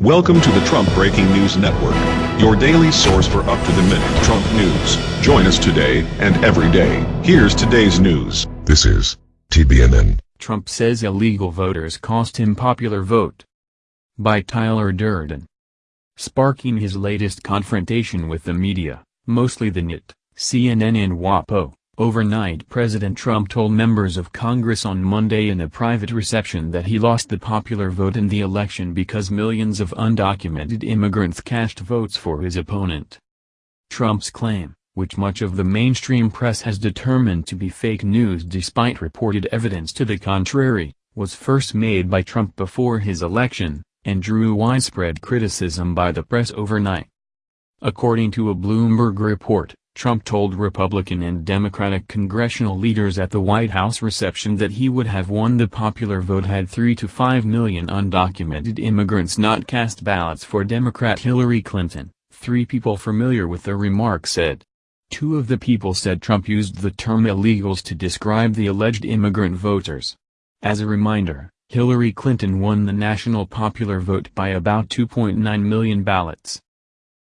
Welcome to the Trump Breaking News Network, your daily source for up-to-the-minute Trump news. Join us today and every day. Here's today's news. This is TBNN. Trump says illegal voters cost him popular vote. By Tyler Durden. Sparking his latest confrontation with the media, mostly the NYT, CNN and WAPO, overnight President Trump told members of Congress on Monday in a private reception that he lost the popular vote in the election because millions of undocumented immigrants cast votes for his opponent. Trump's claim, which much of the mainstream press has determined to be fake news despite reported evidence to the contrary, was first made by Trump before his election, and drew widespread criticism by the press overnight. According to a Bloomberg report, Trump told Republican and Democratic congressional leaders at the White House reception that he would have won the popular vote had 3 to 5 million undocumented immigrants not cast ballots for Democrat Hillary Clinton, three people familiar with the remark said. Two of the people said Trump used the term illegals to describe the alleged immigrant voters. As a reminder, Hillary Clinton won the national popular vote by about 2.9 million ballots.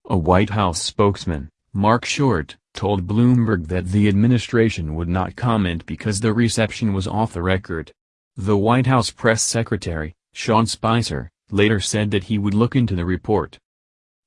A White House spokesman, Marc Short, told Bloomberg that the administration would not comment because the reception was off the record. The White House press secretary, Sean Spicer, later said that he would look into the report.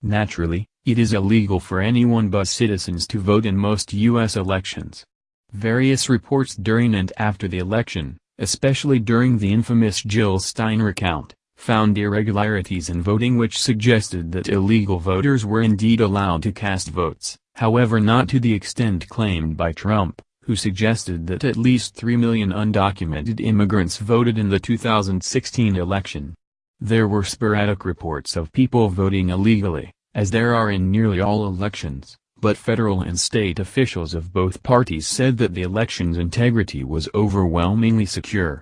Naturally, it is illegal for anyone but citizens to vote in most U.S. elections. Various reports during and after the election, especially during the infamous Jill Stein recount, found irregularities in voting which suggested that illegal voters were indeed allowed to cast votes however not to the extent claimed by Trump, who suggested that at least 3 million undocumented immigrants voted in the 2016 election. There were sporadic reports of people voting illegally, as there are in nearly all elections, but federal and state officials of both parties said that the election's integrity was overwhelmingly secure.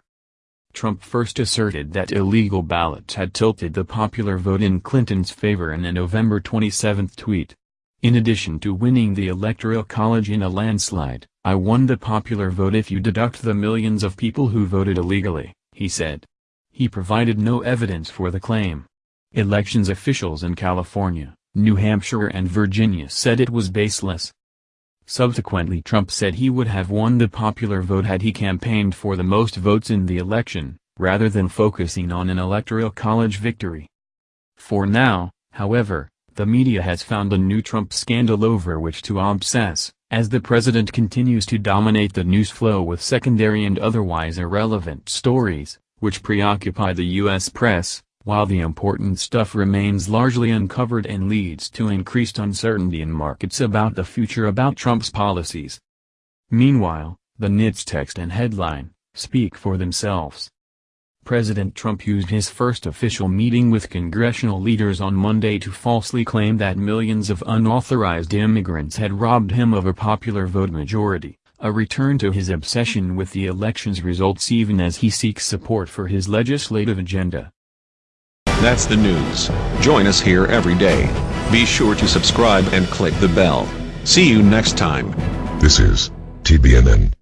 Trump first asserted that illegal ballots had tilted the popular vote in Clinton's favor in a November 27 tweet. In addition to winning the Electoral College in a landslide, I won the popular vote if you deduct the millions of people who voted illegally, he said. He provided no evidence for the claim. Elections officials in California, New Hampshire and Virginia said it was baseless. Subsequently Trump said he would have won the popular vote had he campaigned for the most votes in the election, rather than focusing on an electoral college victory. For now, however, the media has found a new Trump scandal over which to obsess, as the president continues to dominate the news flow with secondary and otherwise irrelevant stories, which preoccupy the U.S. press, while the important stuff remains largely uncovered and leads to increased uncertainty in markets about the future about Trump's policies. Meanwhile, the NYT's text and headline, speak for themselves. President Trump used his first official meeting with congressional leaders on Monday to falsely claim that millions of unauthorized immigrants had robbed him of a popular vote majority, a return to his obsession with the election's results even as he seeks support for his legislative agenda. That's the news. Join us here every day. Be sure to subscribe and click the bell. See you next time. This is TBNN.